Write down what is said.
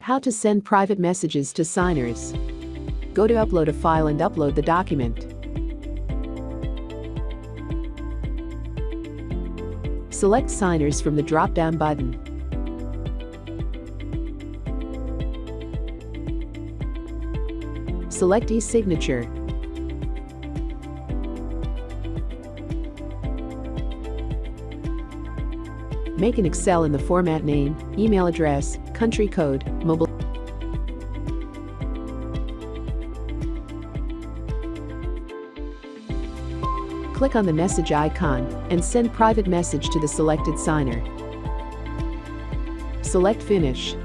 How to send private messages to signers. Go to upload a file and upload the document. Select signers from the drop-down button. Select e-signature. Make an Excel in the format name, email address, country code, mobile. Click on the message icon and send private message to the selected signer. Select Finish.